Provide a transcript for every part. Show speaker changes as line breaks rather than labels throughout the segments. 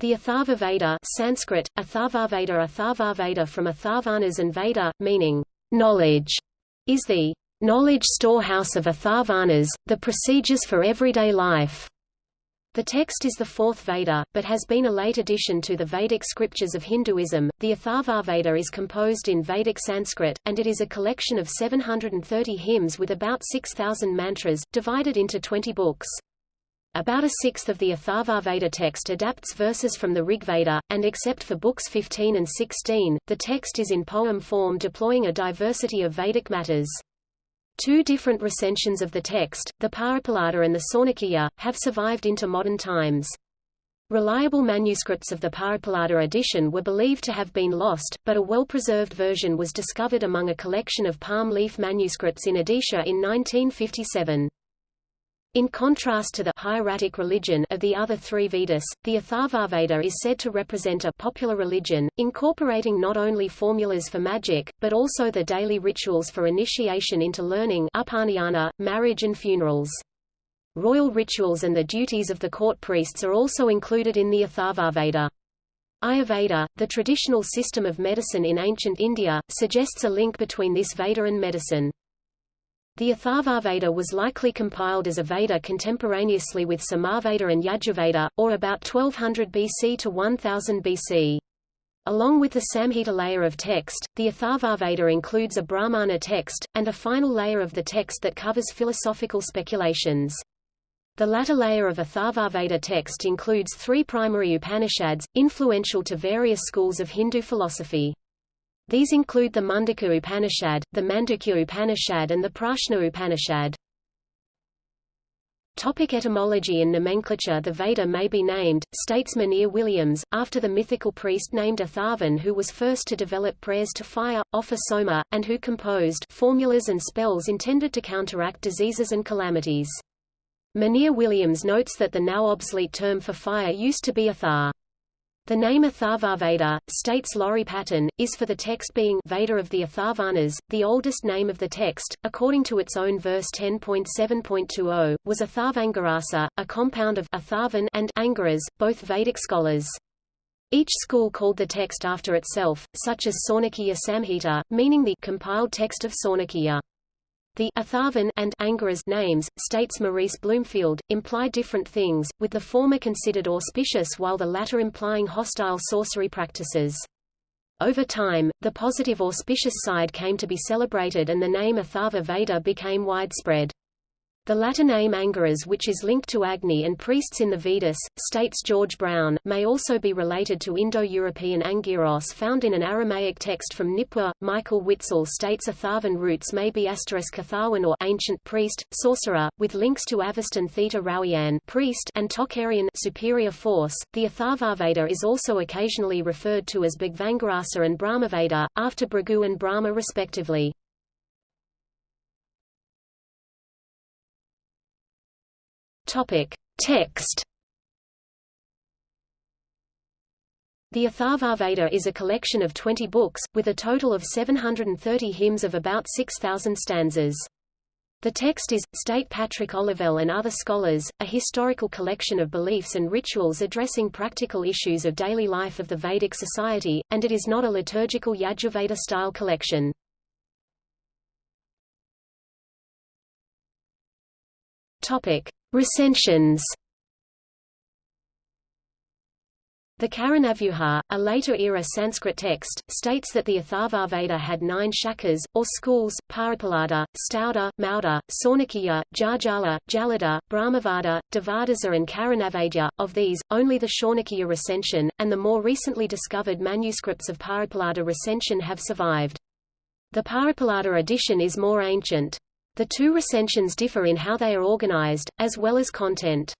The Atharva Veda Sanskrit, Atharvaveda Atharvaveda from Atharvanas and Veda, meaning knowledge, is the knowledge storehouse of Atharvanas, the procedures for everyday life. The text is the fourth Veda, but has been a late addition to the Vedic scriptures of Hinduism. The Atharvaveda is composed in Vedic Sanskrit, and it is a collection of 730 hymns with about 6,000 mantras, divided into 20 books. About a sixth of the Atharvaveda text adapts verses from the Rigveda, and except for books 15 and 16, the text is in poem form deploying a diversity of Vedic matters. Two different recensions of the text, the Paippalada and the Saunakya, have survived into modern times. Reliable manuscripts of the Paippalada edition were believed to have been lost, but a well-preserved version was discovered among a collection of palm leaf manuscripts in Odisha in 1957. In contrast to the hieratic religion of the other three Vedas, the Atharvaveda is said to represent a popular religion, incorporating not only formulas for magic, but also the daily rituals for initiation into learning upanayana, marriage and funerals. Royal rituals and the duties of the court priests are also included in the Atharvaveda. Ayurveda, the traditional system of medicine in ancient India, suggests a link between this Veda and medicine. The Atharvaveda was likely compiled as a Veda contemporaneously with Samaveda and Yajurveda, or about 1200 BC to 1000 BC. Along with the Samhita layer of text, the Atharvaveda includes a Brahmana text, and a final layer of the text that covers philosophical speculations. The latter layer of Atharvaveda text includes three primary Upanishads, influential to various schools of Hindu philosophy. These include the Mundaka Upanishad, the Mandukya Upanishad and the Prashna Upanishad. Topic etymology and nomenclature The Veda may be named, states Monier Williams, after the mythical priest named Atharvan who was first to develop prayers to fire, offer soma, and who composed formulas and spells intended to counteract diseases and calamities. Monier Williams notes that the now obsolete term for fire used to be Athar. The name Atharvaveda, states Laurie Patton, is for the text being Veda of the Atharvanas, the oldest name of the text, according to its own verse 10.7.20, was Atharvangarasa, a compound of Atharvan and Angiras, both Vedic scholars. Each school called the text after itself, such as Saunakya Samhita, meaning the compiled text of Saunakya. The Atharvan and Angiras names, states Maurice Bloomfield, imply different things, with the former considered auspicious while the latter implying hostile sorcery practices. Over time, the positive auspicious side came to be celebrated and the name Atharva Veda became widespread. The latter name Angiras which is linked to Agni and priests in the Vedas, states George Brown, may also be related to Indo-European Angiros found in an Aramaic text from Nippur. Michael Witzel states Atharvan roots may be asterisk Atharwan or ancient priest, sorcerer, with links to Avestan Theta Rawian priest and Tocharian superior force. The Atharvaveda is also occasionally referred to as Bhagvangarasa and Brahmaveda, after Bhrigu and Brahma respectively. Topic. Text The Atharvaveda is a collection of 20 books, with a total of 730 hymns of about 6,000 stanzas. The text is, state Patrick Olivelle and other scholars, a historical collection of beliefs and rituals addressing practical issues of daily life of the Vedic society, and it is not a liturgical Yajurveda-style collection. Topic. Recensions The Karanavyuha, a later-era Sanskrit text, states that the Atharvaveda had nine shakas, or schools, Paippalada, Stauda, Mauda, Saunakya, Jarjala, Jalada, Brahmavada, Devadasa and Karanavadya. Of these, only the Shaunakya recension, and the more recently discovered manuscripts of Paippalada recension have survived. The Paippalada edition is more ancient. The two recensions differ in how they are organized, as well as content.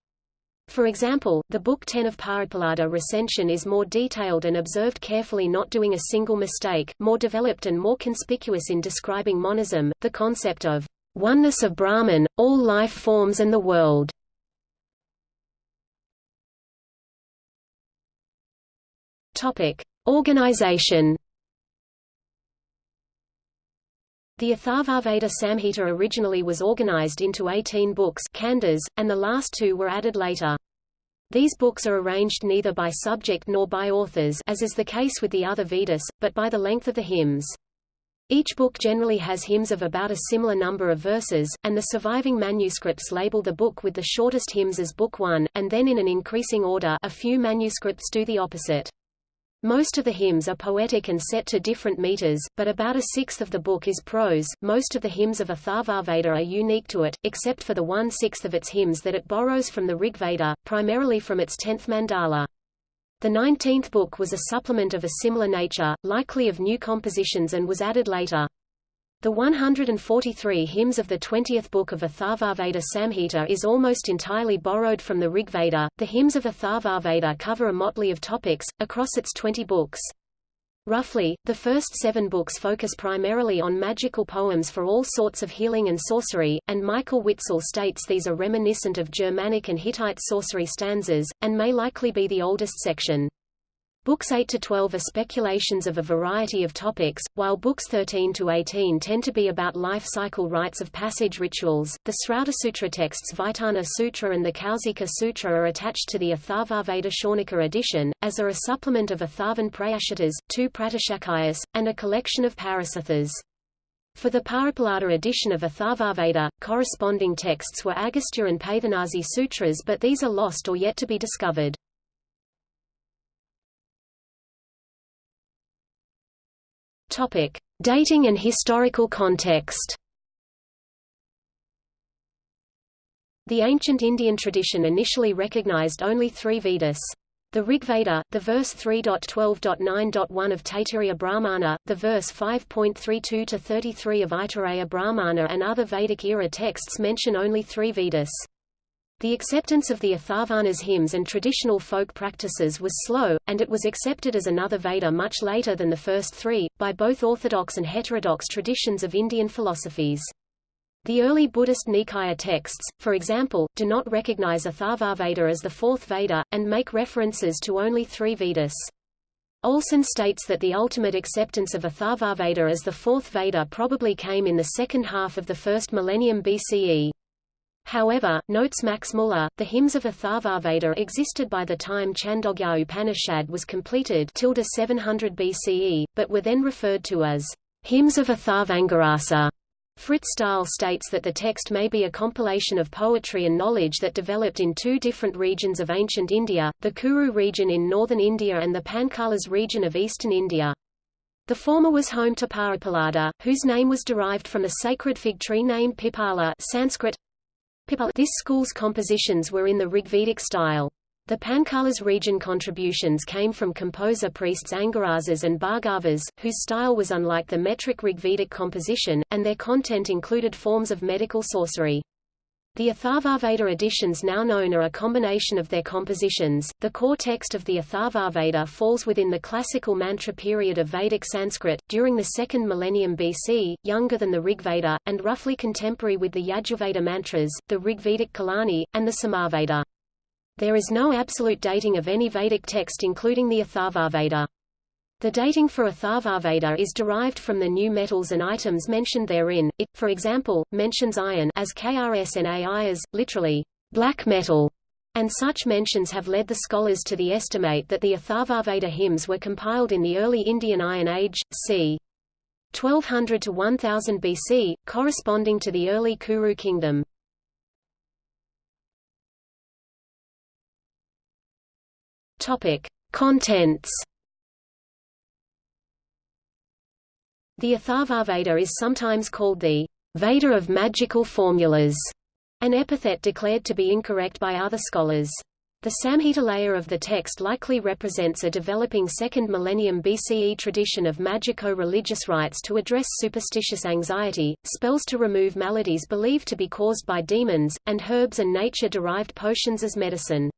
For example, the Book 10 of Paippalada recension is more detailed and observed carefully not doing a single mistake, more developed and more conspicuous in describing monism, the concept of oneness of Brahman, all life forms and the world. Organization The Atharvaveda Samhita originally was organized into 18 books khandas, and the last two were added later. These books are arranged neither by subject nor by authors as is the case with the other Vedas, but by the length of the hymns. Each book generally has hymns of about a similar number of verses, and the surviving manuscripts label the book with the shortest hymns as Book 1, and then in an increasing order a few manuscripts do the opposite. Most of the hymns are poetic and set to different meters, but about a sixth of the book is prose. Most of the hymns of Atharvaveda are unique to it, except for the one-sixth of its hymns that it borrows from the Rig Veda, primarily from its tenth mandala. The nineteenth book was a supplement of a similar nature, likely of new compositions and was added later. The 143 hymns of the 20th book of Atharvaveda Samhita is almost entirely borrowed from the Rigveda. The hymns of Atharvaveda cover a motley of topics, across its 20 books. Roughly, the first seven books focus primarily on magical poems for all sorts of healing and sorcery, and Michael Witzel states these are reminiscent of Germanic and Hittite sorcery stanzas, and may likely be the oldest section. Books 8 to 12 are speculations of a variety of topics, while books 13 to 18 tend to be about life cycle rites of passage rituals. The Srautasutra texts Vaitana Sutra and the Kausika Sutra are attached to the Atharvaveda Shaunika edition, as are a supplement of Atharvan Prayashitas, two Pratishakayas, and a collection of Parasithas. For the Paippalada edition of Atharvaveda, corresponding texts were Agastya and Paithanasi Sutras but these are lost or yet to be discovered. Topic: Dating and historical context. The ancient Indian tradition initially recognized only three Vedas. The Rigveda, the verse 3.12.9.1 of Taittiriya Brahmana, the verse 5.32-33 of Aitareya Brahmana and other Vedic-era texts mention only three Vedas. The acceptance of the Atharvanas hymns and traditional folk practices was slow, and it was accepted as another Veda much later than the first three, by both orthodox and heterodox traditions of Indian philosophies. The early Buddhist Nikaya texts, for example, do not recognize Atharvaveda as the fourth Veda, and make references to only three Vedas. Olson states that the ultimate acceptance of Atharvaveda as the fourth Veda probably came in the second half of the first millennium BCE. However, notes Max Muller, the hymns of Atharvaveda existed by the time Chandogya Upanishad was completed 700 BCE, but were then referred to as hymns of Atharvangarasa. Frits Staal states that the text may be a compilation of poetry and knowledge that developed in two different regions of ancient India, the Kuru region in northern India and the Panchalas region of eastern India. The former was home to Paippalada, whose name was derived from a sacred fig tree named Pipala Sanskrit, this school's compositions were in the Rigvedic style. The Panchalas region contributions came from composer priests Angirasas and Bhargavas, whose style was unlike the metric Rigvedic composition, and their content included forms of medical sorcery. The Atharvaveda editions now known are a combination of their compositions. The core text of the Atharvaveda falls within the classical mantra period of Vedic Sanskrit, during the second millennium BC, younger than the Rigveda, and roughly contemporary with the Yajurveda mantras, the Rigvedic Kalani, and the Samaveda. There is no absolute dating of any Vedic text including the Atharvaveda. The dating for Atharvaveda is derived from the new metals and items mentioned therein. It, for example, mentions iron as KRSNAI as, literally, black metal, and such mentions have led the scholars to the estimate that the Atharvaveda hymns were compiled in the early Indian Iron Age, c. 1200 to 1000 BC, corresponding to the early Kuru kingdom. Topic: Contents The Atharvaveda is sometimes called the Veda of magical formulas, an epithet declared to be incorrect by other scholars. The Samhita layer of the text likely represents a developing second millennium BCE tradition of magico-religious rites to address superstitious anxiety, spells to remove maladies believed to be caused by demons, and herbs and nature-derived potions as medicine.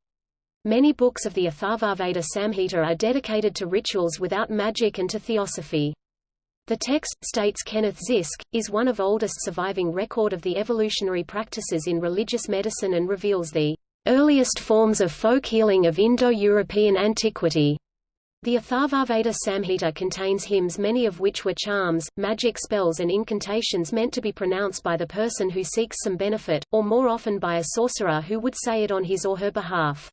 Many books of the Atharvaveda Samhita are dedicated to rituals without magic and to theosophy. The text, states Kenneth Zysk, is one of oldest surviving record of the evolutionary practices in religious medicine and reveals the earliest forms of folk healing of Indo-European antiquity. The Atharvaveda Samhita contains hymns many of which were charms, magic spells and incantations meant to be pronounced by the person who seeks some benefit, or more often by a sorcerer who would say it on his or her behalf.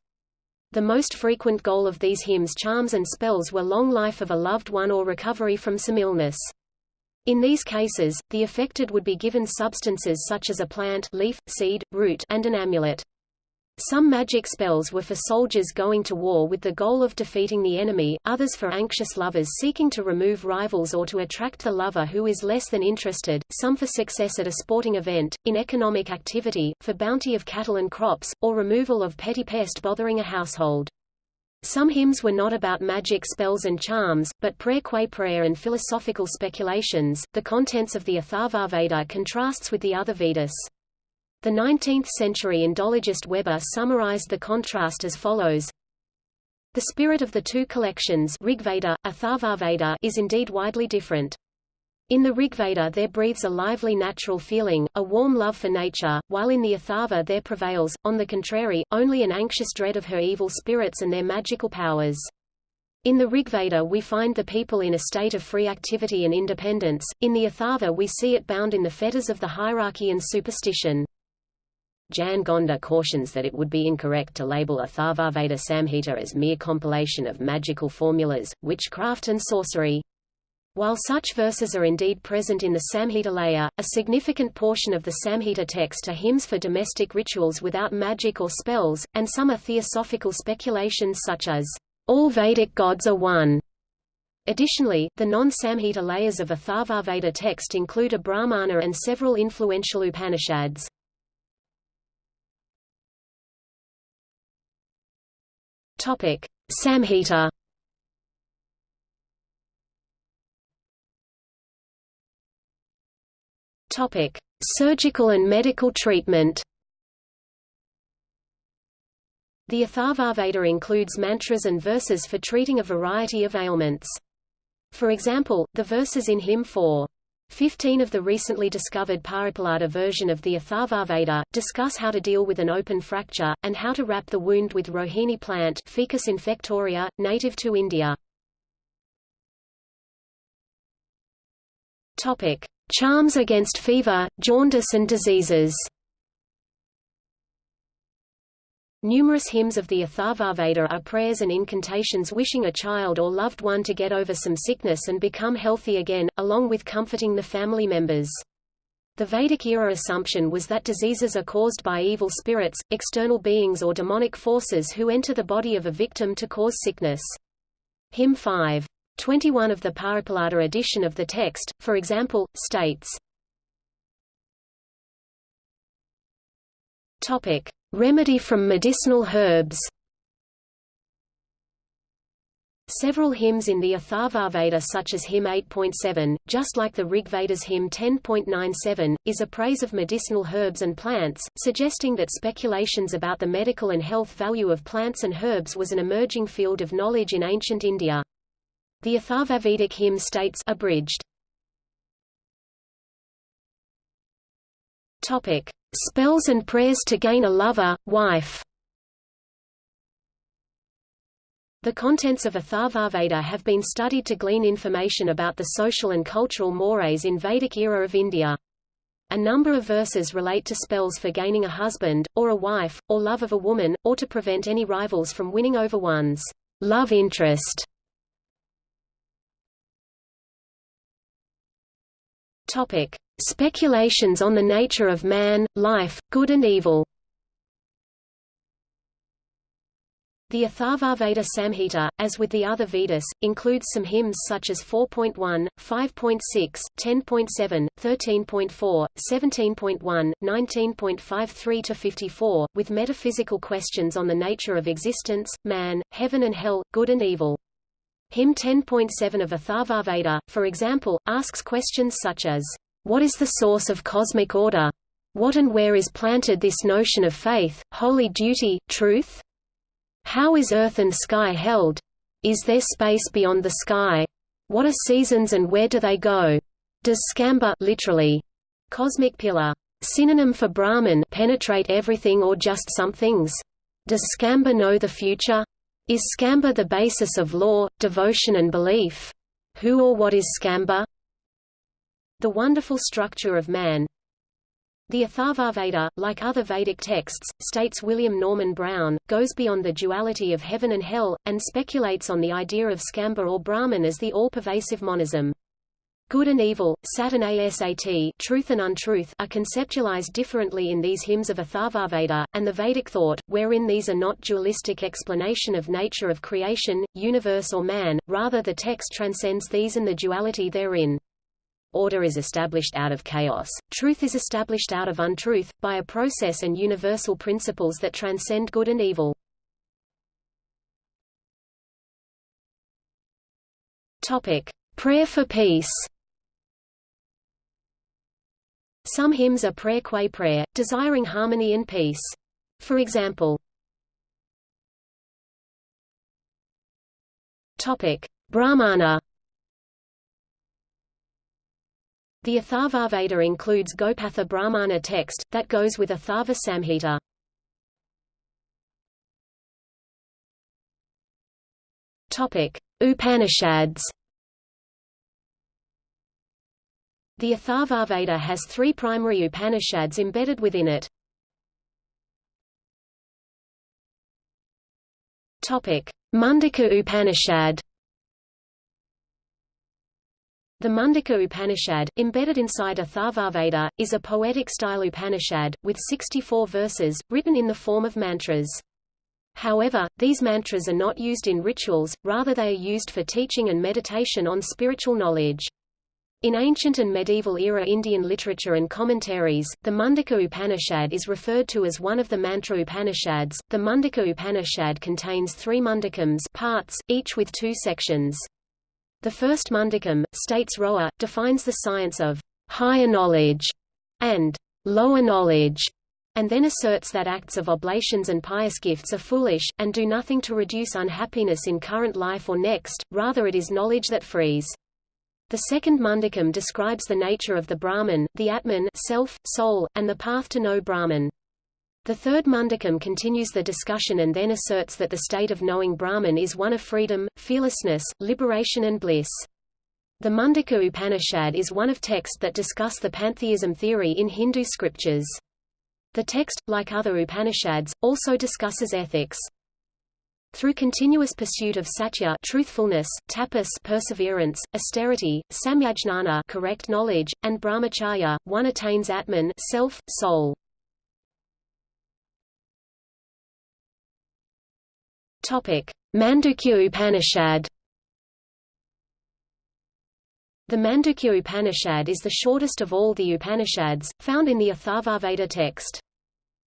The most frequent goal of these hymns charms and spells were long life of a loved one or recovery from some illness. In these cases, the affected would be given substances such as a plant leaf, seed, root and an amulet. Some magic spells were for soldiers going to war with the goal of defeating the enemy, others for anxious lovers seeking to remove rivals or to attract the lover who is less than interested, some for success at a sporting event, in economic activity, for bounty of cattle and crops, or removal of petty pest bothering a household. Some hymns were not about magic spells and charms, but prayer qua prayer and philosophical speculations. The contents of the Atharvaveda contrasts with the other Vedas. The 19th-century Indologist Weber summarized the contrast as follows. The spirit of the two collections Rigveda, Atharvaveda is indeed widely different. In the Rigveda there breathes a lively natural feeling, a warm love for nature, while in the Atharva there prevails, on the contrary, only an anxious dread of her evil spirits and their magical powers. In the Rigveda we find the people in a state of free activity and independence, in the Atharva we see it bound in the fetters of the hierarchy and superstition. Jan Gonda cautions that it would be incorrect to label Atharvaveda Samhita as mere compilation of magical formulas, witchcraft and sorcery. While such verses are indeed present in the Samhita layer, a significant portion of the Samhita text are hymns for domestic rituals without magic or spells, and some are theosophical speculations such as, all Vedic gods are one. Additionally, the non-Samhita layers of Atharvaveda text include a Brahmana and several influential Upanishads. Topic: Samhita. Topic: Surgical and medical treatment. The Atharvaveda includes mantras and verses for treating a variety of ailments. For example, the verses in Hymn 4, 15 of the recently discovered Paippalada version of the Atharvaveda, discuss how to deal with an open fracture, and how to wrap the wound with Rohini plant Ficus infectoria, native to India. Charms against fever, jaundice and diseases Numerous hymns of the Atharvaveda are prayers and incantations wishing a child or loved one to get over some sickness and become healthy again, along with comforting the family members. The Vedic-era assumption was that diseases are caused by evil spirits, external beings or demonic forces who enter the body of a victim to cause sickness. Hymn 5. 21 of the Paippalada edition of the text, for example, states, Topic. Remedy from medicinal herbs Several hymns in the Atharvaveda such as hymn 8.7, just like the Rigveda's hymn 10.97, is a praise of medicinal herbs and plants, suggesting that speculations about the medical and health value of plants and herbs was an emerging field of knowledge in ancient India. The Atharvavedic hymn states abridged, Topic: Spells and prayers to gain a lover, wife. The contents of Atharvaveda have been studied to glean information about the social and cultural mores in Vedic era of India. A number of verses relate to spells for gaining a husband, or a wife, or love of a woman, or to prevent any rivals from winning over one's love interest. Topic: Speculations on the nature of man, life, good and evil. The Atharvaveda Samhita, as with the other Vedas, includes some hymns such as 4.1, 5.6, 10.7, 13.4, 17.1, 19.53–54, with metaphysical questions on the nature of existence, man, heaven and hell, good and evil. Hymn 10.7 of Atharvaveda, for example, asks questions such as, What is the source of cosmic order? What and where is planted this notion of faith, holy duty, truth? How is earth and sky held? Is there space beyond the sky? What are seasons and where do they go? Does skamba literally, cosmic pillar, synonym for Brahman penetrate everything or just some things? Does skamba know the future? Is Skamba the basis of law, devotion and belief? Who or what is Skamba? The wonderful structure of man The Atharvaveda, like other Vedic texts, states William Norman Brown, goes beyond the duality of heaven and hell, and speculates on the idea of skamba or Brahman as the all-pervasive monism. Good and evil, sat and asat truth and untruth are conceptualized differently in these hymns of Atharvaveda, and the Vedic thought, wherein these are not dualistic explanation of nature of creation, universe or man, rather the text transcends these and the duality therein. Order is established out of chaos, truth is established out of untruth, by a process and universal principles that transcend good and evil. Topic. Prayer for peace Some hymns are prayer qua prayer, desiring harmony and peace. For example, Topic: Brahmana. The Atharvaveda includes Gopatha Brahmana text, that goes with Atharva Samhita. Upanishads. The Atharvaveda has three primary Upanishads embedded within it. Mundaka Upanishad. The Mundaka Upanishad, embedded inside Atharvaveda, is a poetic-style Upanishad, with 64 verses, written in the form of mantras. However, these mantras are not used in rituals, rather they are used for teaching and meditation on spiritual knowledge. In ancient and medieval era Indian literature and commentaries, the Mundaka Upanishad is referred to as one of the Mantra Upanishads. The Mundaka Upanishad contains three mundakams parts, each with two sections. The first mundakam, states Roer, defines the science of higher knowledge and lower knowledge, and then asserts that acts of oblations and pious gifts are foolish, and do nothing to reduce unhappiness in current life or next, rather it is knowledge that frees. The second mundakam describes the nature of the Brahman, the Atman self, soul, and the path to know Brahman. The third mundakam continues the discussion and then asserts that the state of knowing Brahman is one of freedom, fearlessness, liberation and bliss. The Mundaka Upanishad is one of texts that discuss the pantheism theory in Hindu scriptures. The text, like other Upanishads, also discusses ethics. Through continuous pursuit of satya truthfulness, tapas perseverance, austerity, samyajnana correct knowledge, and brahmacharya, one attains atman self, soul. Topic: Mandukya Upanishad The Mandukya Upanishad is the shortest of all the Upanishads, found in the Atharvaveda text.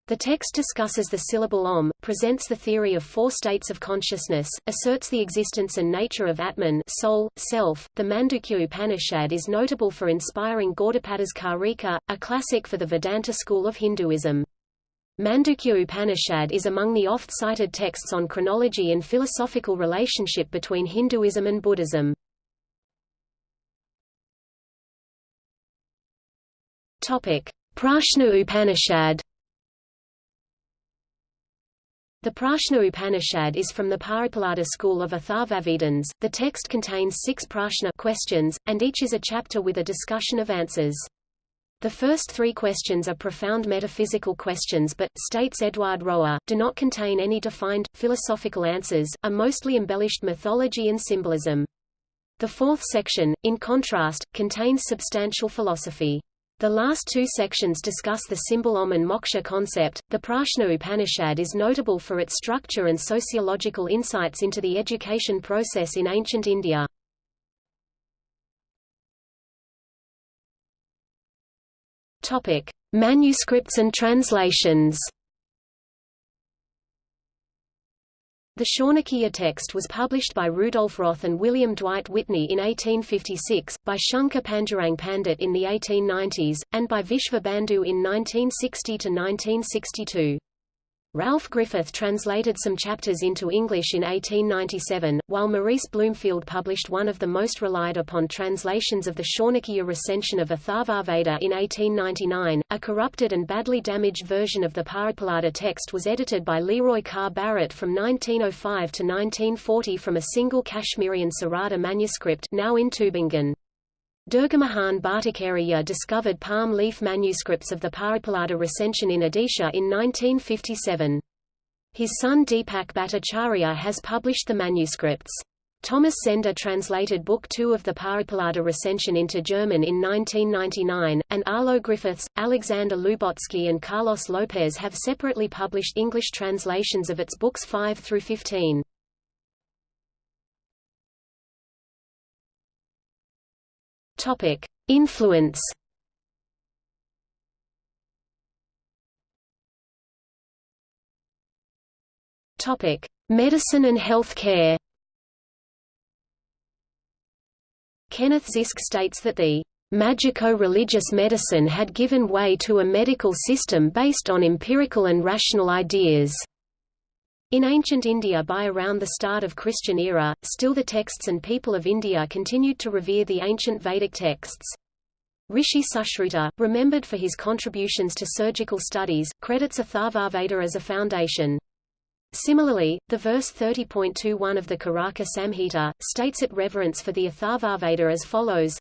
The text discusses the syllable Om, presents the theory of four states of consciousness, asserts the existence and nature of Atman soul, self. The Mandukya Upanishad is notable for inspiring Gaudapada's Karika, a classic for the Vedanta school of Hinduism. Mandukya Upanishad is among the oft-cited texts on chronology and philosophical relationship between Hinduism and Buddhism. Prashna Upanishad the Prashna Upanishad is from the Paippalada school of Atharvavedans. The text contains six prashna questions, and each is a chapter with a discussion of answers. The first three questions are profound metaphysical questions but, states Edward Roer, do not contain any defined, philosophical answers, are mostly embellished mythology and symbolism. The fourth section, in contrast, contains substantial philosophy. The last two sections discuss the symbol Om and moksha concept. The Prashna Upanishad is notable for its structure and sociological insights into the education process in ancient India. Topic: Manuscripts and translations. The Shaunakya text was published by Rudolf Roth and William Dwight Whitney in 1856, by Shankar Pandurang Pandit in the 1890s, and by Vishva Bandhu in 1960–1962. Ralph Griffith translated some chapters into English in 1897, while Maurice Bloomfield published one of the most relied upon translations of the Shaunakya recension of Atharvaveda in 1899. A corrupted and badly damaged version of the Paippalada text was edited by Leroy Carr Barrett from 1905 to 1940 from a single Kashmirian Sarada manuscript now in Tubingen. Durgamohan Bhattacharya discovered palm leaf manuscripts of the Paippalada recension in Odisha in 1957. His son Deepak Bhattacharya has published the manuscripts. Thomas Zehnder translated Book Two of the Paippalada recension into German in 1999, and Arlo Griffiths, Alexander Lubotsky and Carlos Lopez have separately published English translations of its books 5 through 15. Topic: Influence. Topic: Medicine and health care. Kenneth Zysk states that the magico-religious medicine had given way to a medical system based on empirical and rational ideas. In ancient India by around the start of Christian era, still the texts and people of India continued to revere the ancient Vedic texts. Rishi Sushruta, remembered for his contributions to surgical studies, credits Atharvaveda as a foundation. Similarly, the verse 30.21 of the Karaka Samhita, states it reverence for the Atharvaveda as follows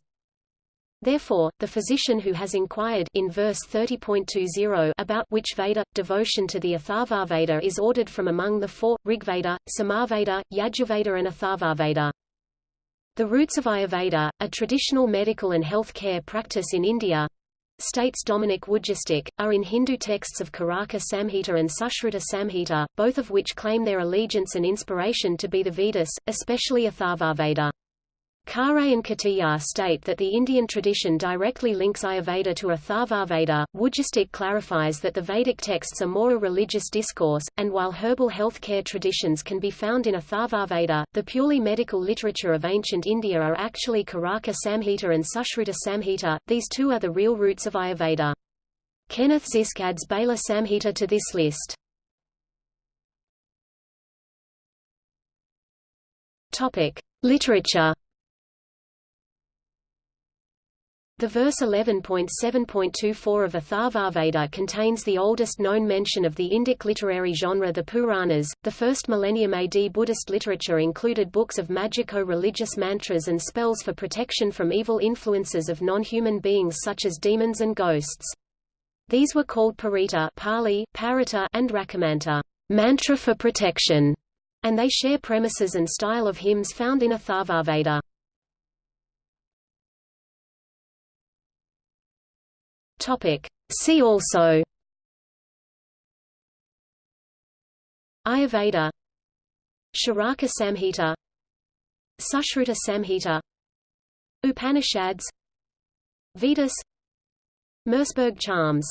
Therefore, the physician who has inquired in verse 30.20 about which Veda, devotion to the Atharvaveda is ordered from among the four, Rigveda, Samaveda, Yajurveda and Atharvaveda. The roots of Ayurveda, a traditional medical and health care practice in India, states Dominic Wujastyk, are in Hindu texts of Karaka Samhita and Sushruta Samhita, both of which claim their allegiance and inspiration to be the Vedas, especially Atharvaveda. Khare and Katiyar state that the Indian tradition directly links Ayurveda to Atharvaveda. Wujastyk clarifies that the Vedic texts are more a religious discourse, and while herbal health care traditions can be found in Atharvaveda, the purely medical literature of ancient India are actually Karaka Samhita and Sushruta Samhita, these two are the real roots of Ayurveda. Kenneth Zysk adds Bala Samhita to this list. Topic: Literature The verse 11.7.24 of Atharvaveda contains the oldest known mention of the Indic literary genre the Puranas. The first millennium AD Buddhist literature included books of magico-religious mantras and spells for protection from evil influences of non-human beings such as demons and ghosts. These were called parita Pali, parita and rakamanta mantra for protection, and they share premises and style of hymns found in Atharvaveda.
Topic. See also.
Ayurveda. Charaka Samhita. Sushruta Samhita. Upanishads. Vedas. Merseburg charms